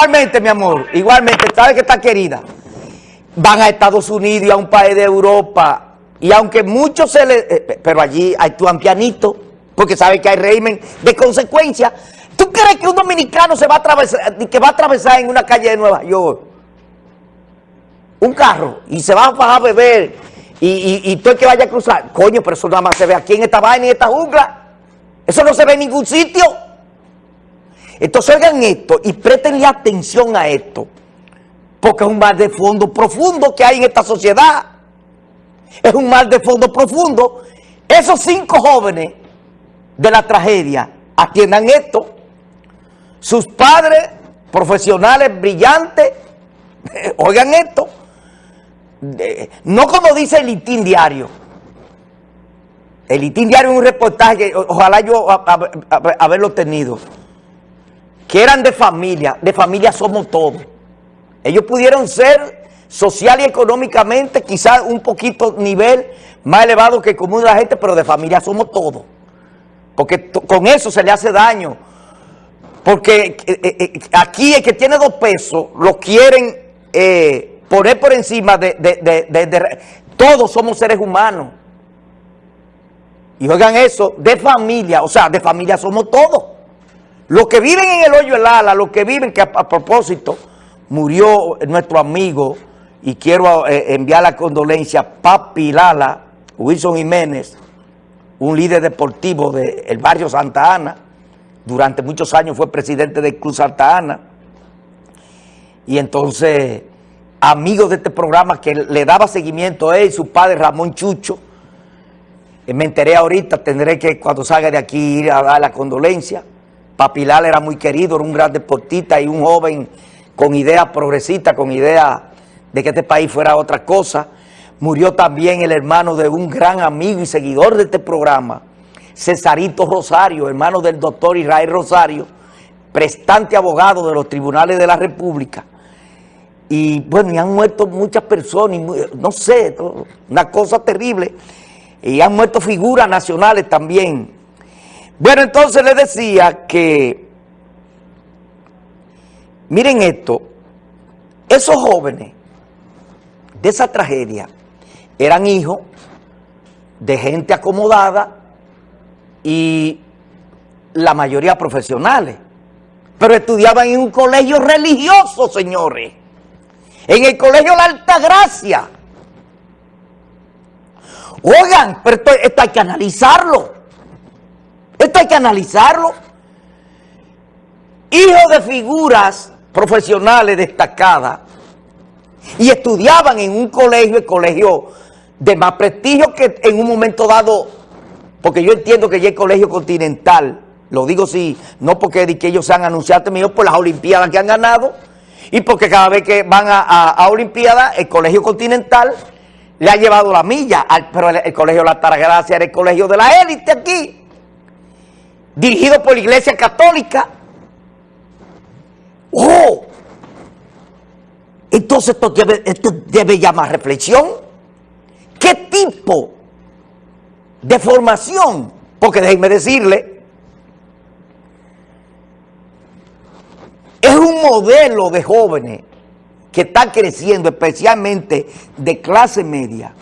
Igualmente, mi amor, igualmente, sabes que está querida. Van a Estados Unidos y a un país de Europa. Y aunque muchos se le... Eh, pero allí actúan pianito, porque saben que hay régimen de consecuencia. ¿Tú crees que un dominicano se va a atravesar, que va a atravesar en una calle de Nueva York un carro y se va a bajar beber y, y, y todo el que vaya a cruzar? Coño, pero eso nada más se ve aquí en esta vaina y en esta jungla. Eso no se ve en ningún sitio. Entonces oigan esto y préstenle atención a esto, porque es un mal de fondo profundo que hay en esta sociedad. Es un mal de fondo profundo. Esos cinco jóvenes de la tragedia atiendan esto. Sus padres, profesionales brillantes, oigan esto, no como dice el Itín Diario. El Itín Diario es un reportaje, ojalá yo haberlo tenido que eran de familia, de familia somos todos. Ellos pudieron ser social y económicamente quizás un poquito nivel más elevado que el común de la gente, pero de familia somos todos. Porque con eso se le hace daño. Porque eh, eh, eh, aquí el que tiene dos pesos lo quieren poner por encima de, de... Todos somos seres humanos. Y oigan eso, de familia, o sea, de familia somos todos. Los que viven en el hoyo del ala, los que viven, que a, propósito, murió nuestro amigo, y quiero eh, enviar la condolencia, Papi Lala, Wilson Jiménez, un líder deportivo del barrio Santa Ana, durante muchos años fue presidente del Club Santa Ana, y entonces, amigo de este programa que le daba seguimiento a él, su padre Ramón Chucho, eh, me enteré ahorita, tendré que cuando salga de aquí ir a dar la condolencia, Papilar era muy querido, era un gran deportista y un joven con ideas progresistas, con ideas de que este país fuera otra cosa. Murió también el hermano de un gran amigo y seguidor de este programa, Cesarito Rosario, hermano del doctor Israel Rosario, prestante abogado de los tribunales de la República. Y bueno, y han muerto muchas personas, no sé, una cosa terrible. Y han muerto figuras nacionales también. Bueno, entonces le decía que, miren esto, esos jóvenes de esa tragedia eran hijos de gente acomodada y la mayoría profesionales, pero estudiaban en un colegio religioso, señores, en el colegio La Altagracia. Oigan, pero esto hay que analizarlo. Esto hay que analizarlo. Hijos de figuras profesionales destacadas y estudiaban en un colegio, el colegio de más prestigio que en un momento dado, porque yo entiendo que ya el colegio continental, lo digo sí, no porque que ellos se han anunciado, sino por las olimpiadas que han ganado, y porque cada vez que van a, a, olimpiadas, el colegio continental le ha llevado la milla, pero el, colegio La Taragracia era el colegio de la élite aquí dirigido por la Iglesia Católica. ¡Oh! Entonces esto debe, esto llamar reflexión. ¿Qué tipo de formación? Porque déjenme decirle, es un modelo de jóvenes que está creciendo, especialmente de clase media,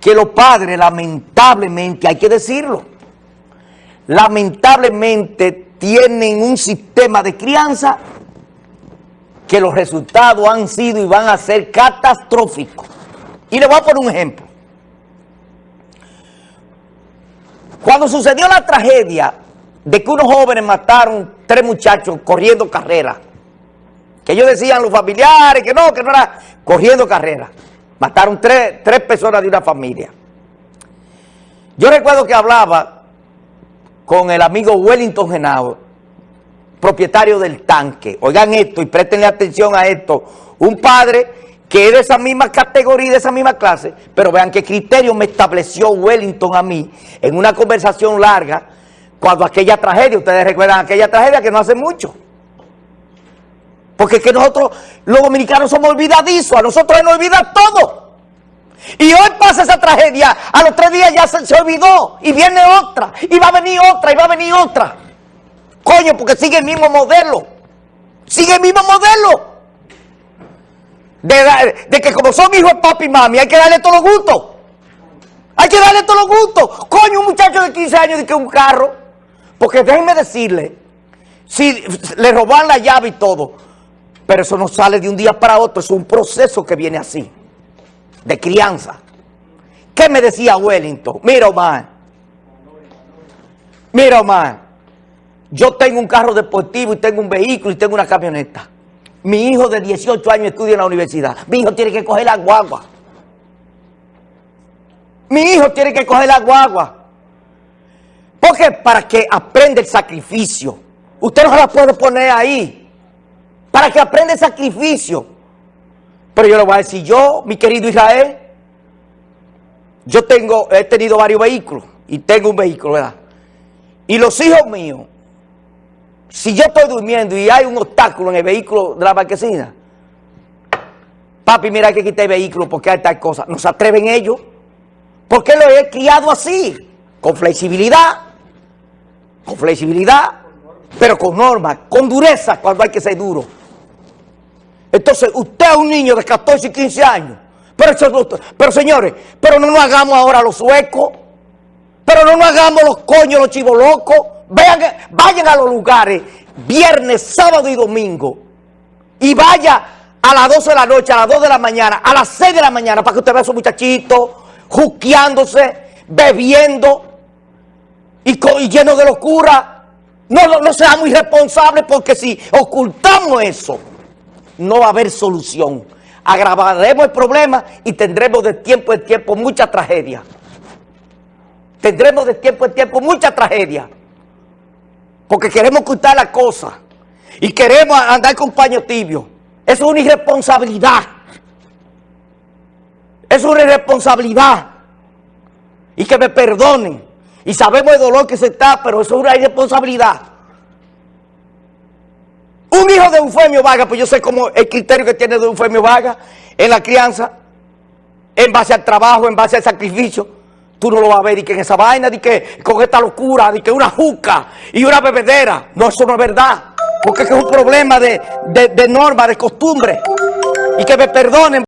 que los padres lamentablemente, hay que decirlo, lamentablemente tienen un sistema de crianza que los resultados han sido y van a ser catastróficos. Y le voy a poner un ejemplo. Cuando sucedió la tragedia de que unos jóvenes mataron tres muchachos corriendo carrera, que ellos decían los familiares que no, que no era corriendo carrera, mataron tres, tres personas de una familia. Yo recuerdo que hablaba con el amigo Wellington Genao, propietario del tanque. Oigan esto y préstenle atención a esto. Un padre que es de esa misma categoría, de esa misma clase, pero vean qué criterio me estableció Wellington a mí en una conversación larga cuando aquella tragedia, ustedes recuerdan aquella tragedia que no hace mucho. Porque es que nosotros, los dominicanos, somos olvidadizos, a nosotros nos olvida todo. Y hoy pasa esa tragedia, a los tres días ya se, olvidó, y viene otra, y va a venir otra, y va a venir otra. Coño, porque sigue el mismo modelo. Sigue el mismo modelo. De, que como son hijos papi y mami, hay que darle todos los gustos. Hay que darle todos los gustos. Coño, un muchacho de 15 años de que un carro. Porque déjenme decirle, si le roban la llave y todo, pero eso no sale de un día para otro, es un proceso que viene así, de crianza. ¿Qué me decía Wellington? Mira, Omar. Mira, Omar. Yo tengo un carro deportivo y tengo un vehículo y tengo una camioneta. Mi hijo de 18 años estudia en la universidad. Mi hijo tiene que coger la guagua. Mi hijo tiene que coger la guagua. Porque para que aprenda el sacrificio. Usted no la puede poner ahí. Para que aprenda el sacrificio. Pero yo le voy a decir, yo, mi querido Israel, yo tengo, he tenido varios vehículos y tengo un vehículo, ¿verdad? Y los hijos míos, si yo estoy durmiendo y hay un obstáculo en el vehículo de la marquesina, papi, mira que quitar el vehículo porque hay tal cosa. No se atreven ellos. Porque lo he criado así, con flexibilidad, con flexibilidad, pero con norma, con dureza cuando hay que ser duro. Entonces, usted es un niño de 14 y 15 años. Pero, señores, pero no nos hagamos ahora los suecos. Pero no nos hagamos los coños, los chivos locos. Vean, vayan a los lugares viernes, sábado y domingo. Y vaya a las 12 de la noche, a las 2 de la mañana, a las 6 de la mañana, para que usted vea a esos muchachitos juqueándose, bebiendo y, y lleno de locura. No, no, no seamos irresponsables porque si ocultamos eso, no va a haber solución. Agravaremos el problema y tendremos de tiempo en tiempo mucha tragedia. Tendremos de tiempo en tiempo mucha tragedia. Porque queremos ocultar la cosa. Y queremos andar con paño tibio. Eso es una irresponsabilidad. Es una irresponsabilidad. Y que me perdonen. Y sabemos el dolor que se está, pero eso es una irresponsabilidad. Un hijo de Eufemio Vargas, pues yo sé cómo el criterio que tiene de Eufemio Vargas en la crianza, en base al trabajo, en base al sacrificio. Tú no lo vas a ver y que en esa vaina, de que con esta locura, de que una juca y una bebedera. No, eso no es verdad. Porque es que es un problema de, de, de norma, de costumbre. Y que me perdonen.